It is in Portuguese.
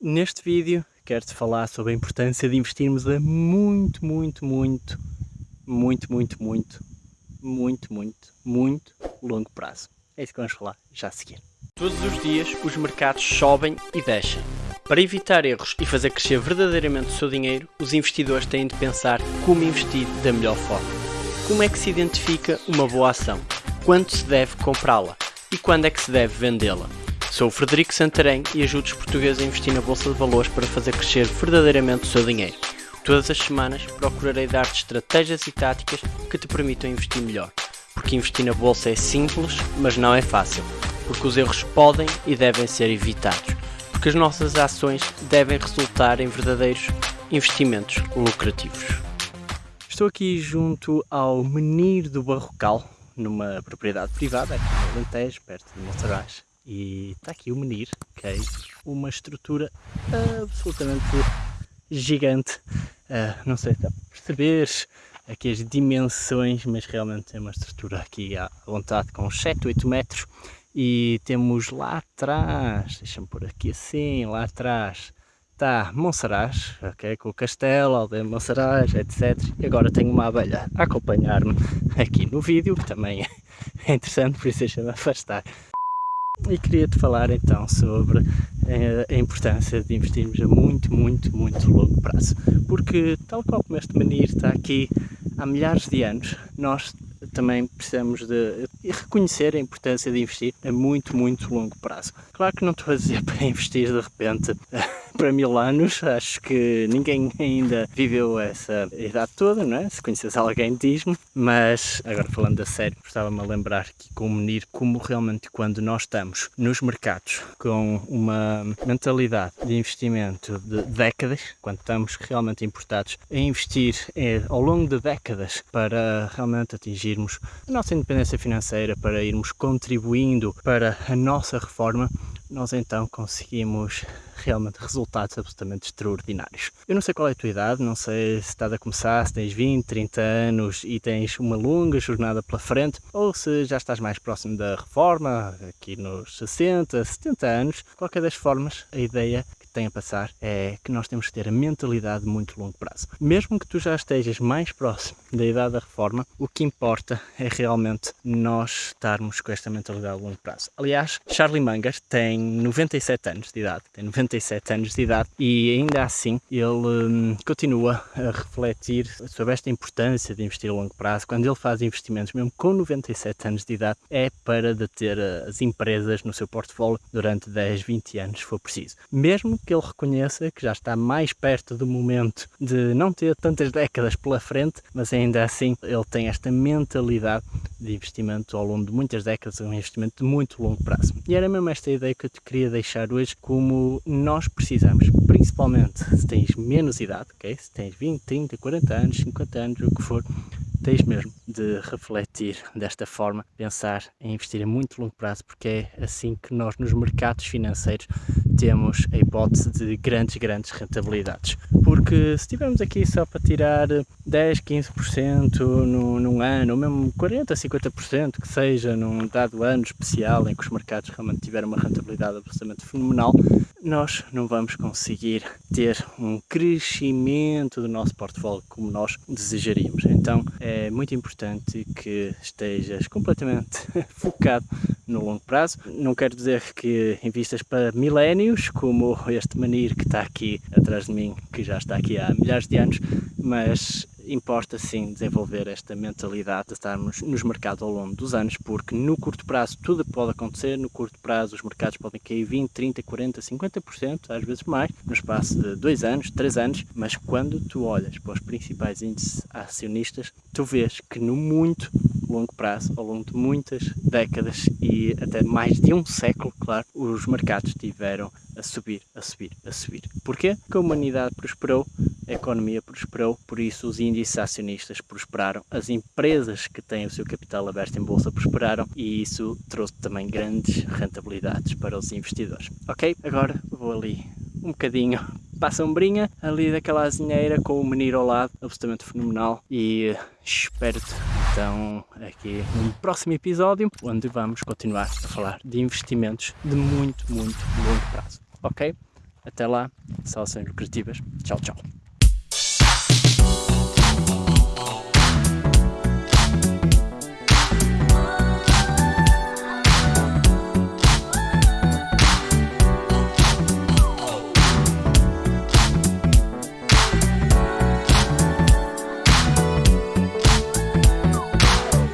Neste vídeo quero-te falar sobre a importância de investirmos a muito, muito, muito, muito, muito, muito, muito, muito, muito longo prazo. É isso que vamos falar já a seguir. Todos os dias os mercados sobem e descem. Para evitar erros e fazer crescer verdadeiramente o seu dinheiro, os investidores têm de pensar como investir da melhor forma. Como é que se identifica uma boa ação? Quando se deve comprá-la? E quando é que se deve vendê-la? Sou o Frederico Santarém e ajudo os portugueses a investir na Bolsa de Valores para fazer crescer verdadeiramente o seu dinheiro. Todas as semanas procurarei dar-te estratégias e táticas que te permitam investir melhor. Porque investir na Bolsa é simples, mas não é fácil. Porque os erros podem e devem ser evitados porque as nossas ações devem resultar em verdadeiros investimentos lucrativos. Estou aqui junto ao Menir do Barrocal, numa propriedade privada, aqui no Alentejo, perto de Monsaraz. E está aqui o Menir, que é uma estrutura absolutamente gigante. Uh, não sei se dá para perceber aqui as dimensões, mas realmente é uma estrutura aqui à vontade com 7, 8 metros e temos lá atrás, deixa-me pôr aqui assim, lá atrás está Monsaraz, ok, com o castelo, aldeia de Monsaraz, etc. E agora tenho uma abelha a acompanhar-me aqui no vídeo, que também é interessante, por isso deixa-me afastar. E queria-te falar então sobre eh, a importância de investirmos a muito, muito, muito longo prazo. Porque tal qual como este menir está aqui há milhares de anos, nós também precisamos de reconhecer a importância de investir a muito, muito longo prazo. Claro que não estou a dizer para investir de repente para mil anos, acho que ninguém ainda viveu essa idade toda, não é? Se conheces alguém diz-me, mas agora falando a sério, gostava-me a lembrar que com o Menir, como realmente quando nós estamos nos mercados com uma mentalidade de investimento de décadas, quando estamos realmente importados a investir é, ao longo de décadas para realmente atingirmos a nossa independência financeira, para irmos contribuindo para a nossa reforma, nós então conseguimos realmente resultados absolutamente extraordinários. Eu não sei qual é a tua idade, não sei se estás a começar, se tens 20, 30 anos e tens uma longa jornada pela frente, ou se já estás mais próximo da reforma, aqui nos 60, 70 anos. Qualquer das formas, a ideia tem a passar é que nós temos que ter a mentalidade de muito longo prazo. Mesmo que tu já estejas mais próximo da idade da reforma, o que importa é realmente nós estarmos com esta mentalidade de longo prazo. Aliás, Charlie Munger tem 97 anos de idade, tem 97 anos de idade e ainda assim ele hum, continua a refletir sobre esta importância de investir a longo prazo. Quando ele faz investimentos, mesmo com 97 anos de idade, é para deter as empresas no seu portfólio durante 10, 20 anos, se for preciso. Mesmo que ele reconheça que já está mais perto do momento de não ter tantas décadas pela frente, mas ainda assim ele tem esta mentalidade de investimento ao longo de muitas décadas, um investimento de muito longo prazo. E era mesmo esta ideia que eu te queria deixar hoje, como nós precisamos, principalmente se tens menos idade, okay? se tens 20, 30, 40 anos, 50 anos, o que for, tens mesmo de refletir desta forma, pensar em investir a muito longo prazo, porque é assim que nós nos mercados financeiros temos a hipótese de grandes, grandes rentabilidades. Porque se estivermos aqui só para tirar 10, 15% num, num ano, ou mesmo 40, 50% que seja num dado ano especial em que os mercados realmente tiveram uma rentabilidade absolutamente fenomenal, nós não vamos conseguir ter um crescimento do nosso portfólio como nós desejaríamos. Então é muito importante que estejas completamente focado no longo prazo. Não quero dizer que invistas para milénios, como este Manir que está aqui atrás de mim, que já está aqui há milhares de anos, mas importa sim desenvolver esta mentalidade de estarmos nos mercados ao longo dos anos, porque no curto prazo tudo pode acontecer, no curto prazo os mercados podem cair 20, 30, 40, 50%, às vezes mais, no espaço de 2 anos, 3 anos, mas quando tu olhas para os principais índices acionistas, tu vês que no muito longo prazo, ao longo de muitas décadas e até mais de um século, claro, os mercados tiveram a subir, a subir, a subir. Porquê? Porque a humanidade prosperou, a economia prosperou, por isso os índices acionistas prosperaram, as empresas que têm o seu capital aberto em bolsa prosperaram e isso trouxe também grandes rentabilidades para os investidores. Ok? Agora vou ali um bocadinho para a sombrinha, ali daquela azinheira com o menino ao lado, absolutamente fenomenal e espero-te então aqui no próximo episódio onde vamos continuar a falar de investimentos de muito, muito longo prazo ok? Até lá, saudações lucrativas. Tchau, tchau.